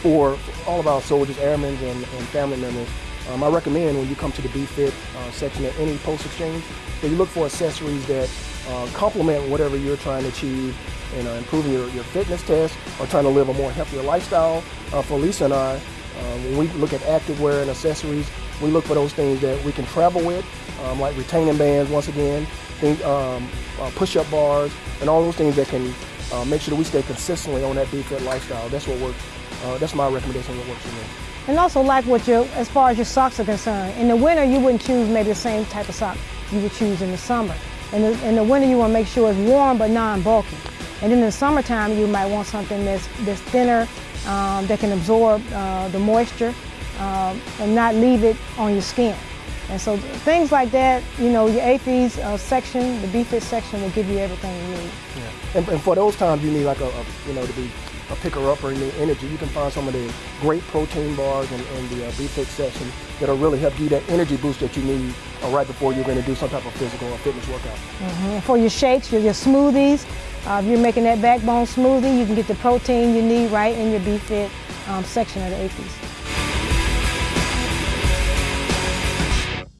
for all of our soldiers, airmen, and, and family members, um, I recommend when you come to the BFit uh, section at any post exchange that you look for accessories that uh, complement whatever you're trying to achieve in uh, improving your, your fitness test or trying to live a more healthier lifestyle. Uh, for Lisa and I, um, when we look at activewear and accessories, we look for those things that we can travel with, um, like retaining bands once again, think, um, uh, push-up bars, and all those things that can uh, make sure that we stay consistently on that BFit lifestyle. That's what works. Uh, that's my recommendation. What works for me. And also like what your, as far as your socks are concerned, in the winter you wouldn't choose maybe the same type of sock you would choose in the summer. In the, in the winter you want to make sure it's warm but non-bulky. And then in the summertime you might want something that's, that's thinner, um, that can absorb uh, the moisture um, and not leave it on your skin. And so things like that, you know, your AAFES uh, section, the BFit section will give you everything you need. Yeah. And, and for those times you need like a, a you know, to be a picker up or any energy, you can find some of the great protein bars in, in the uh, BFit section that'll really help you that energy boost that you need uh, right before you're going to do some type of physical or fitness workout. Mm -hmm. For your shakes, your, your smoothies, uh, if you're making that backbone smoothie, you can get the protein you need right in your BFit um, section of the AAFES.